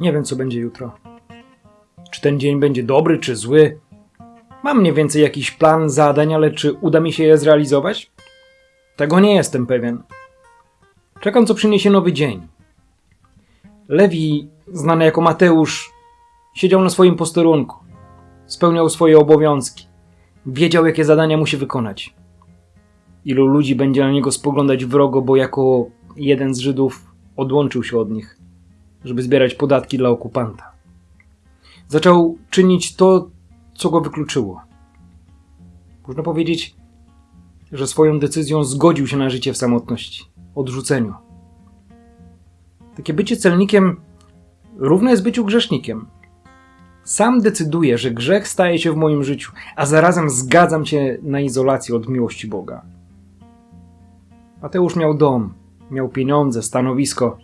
Nie wiem, co będzie jutro. Czy ten dzień będzie dobry, czy zły? Mam mniej więcej jakiś plan zadań, ale czy uda mi się je zrealizować? Tego nie jestem pewien. Czekam, co przyniesie nowy dzień. Lewi, znany jako Mateusz, siedział na swoim posterunku. Spełniał swoje obowiązki. Wiedział, jakie zadania musi wykonać. Ilu ludzi będzie na niego spoglądać wrogo, bo jako jeden z Żydów odłączył się od nich, żeby zbierać podatki dla okupanta. Zaczął czynić to, co go wykluczyło. Można powiedzieć, że swoją decyzją zgodził się na życie w samotności, odrzuceniu. Takie bycie celnikiem równe jest byciu grzesznikiem. Sam decyduję, że grzech staje się w moim życiu, a zarazem zgadzam się na izolację od miłości Boga. Mateusz miał dom, miał pieniądze, stanowisko,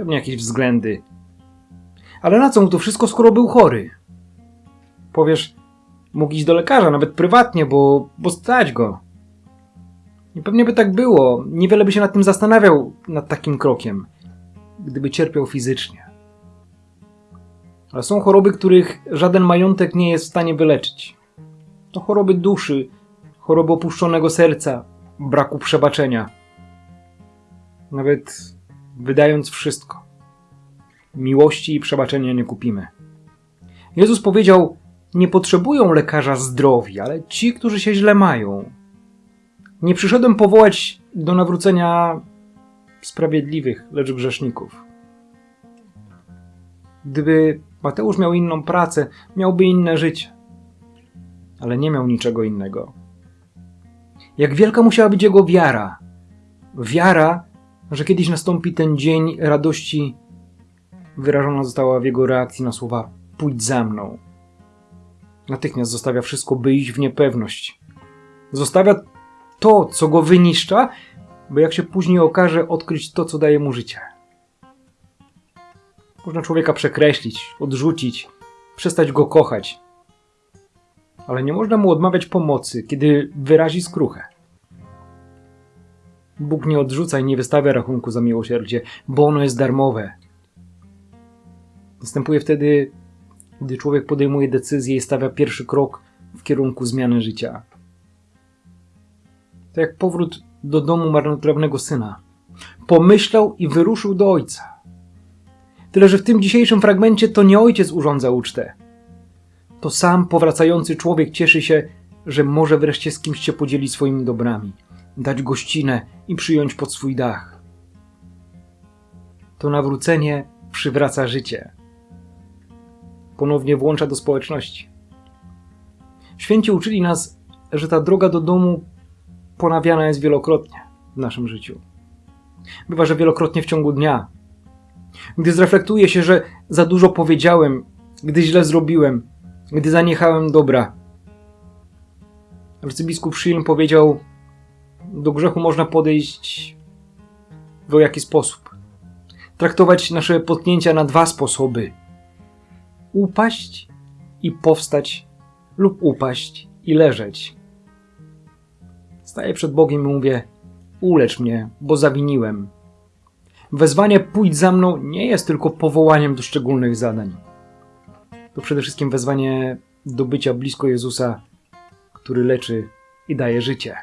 pewnie jakieś względy. Ale na co mu to wszystko, skoro był chory? Powiesz, mógł iść do lekarza, nawet prywatnie, bo, bo stać go. I pewnie by tak było, niewiele by się nad tym zastanawiał, nad takim krokiem, gdyby cierpiał fizycznie. Ale są choroby, których żaden majątek nie jest w stanie wyleczyć. To choroby duszy, choroby opuszczonego serca, braku przebaczenia. Nawet wydając wszystko. Miłości i przebaczenia nie kupimy. Jezus powiedział: Nie potrzebują lekarza zdrowi, ale ci, którzy się źle mają. Nie przyszedłem powołać do nawrócenia sprawiedliwych, lecz grzeszników. Gdyby Mateusz miał inną pracę, miałby inne życie. Ale nie miał niczego innego. Jak wielka musiała być jego wiara. Wiara, że kiedyś nastąpi ten dzień radości, wyrażona została w jego reakcji na słowa: Pójdź za mną. Natychmiast zostawia wszystko, by iść w niepewność. Zostawia to, co go wyniszcza, by jak się później okaże, odkryć to, co daje mu życie. Można człowieka przekreślić, odrzucić, przestać go kochać. Ale nie można mu odmawiać pomocy, kiedy wyrazi skruchę. Bóg nie odrzuca i nie wystawia rachunku za miłosierdzie, bo ono jest darmowe. Następuje wtedy, gdy człowiek podejmuje decyzję i stawia pierwszy krok w kierunku zmiany życia. To jak powrót do domu marnotrawnego syna. Pomyślał i wyruszył do ojca. Tyle, że w tym dzisiejszym fragmencie to nie ojciec urządza ucztę. To sam powracający człowiek cieszy się, że może wreszcie z kimś się podzielić swoimi dobrami, dać gościnę i przyjąć pod swój dach. To nawrócenie przywraca życie. Ponownie włącza do społeczności. Święci uczyli nas, że ta droga do domu ponawiana jest wielokrotnie w naszym życiu. Bywa, że wielokrotnie w ciągu dnia. Gdy zreflektuję się, że za dużo powiedziałem, gdy źle zrobiłem, gdy zaniechałem dobra. Arcybiskup Schilm powiedział: Do grzechu można podejść w jaki sposób. Traktować nasze potknięcia na dwa sposoby: upaść i powstać, lub upaść i leżeć. Staję przed Bogiem i mówię: Ulecz mnie, bo zawiniłem. Wezwanie pójdź za mną nie jest tylko powołaniem do szczególnych zadań. To przede wszystkim wezwanie do bycia blisko Jezusa, który leczy i daje życie.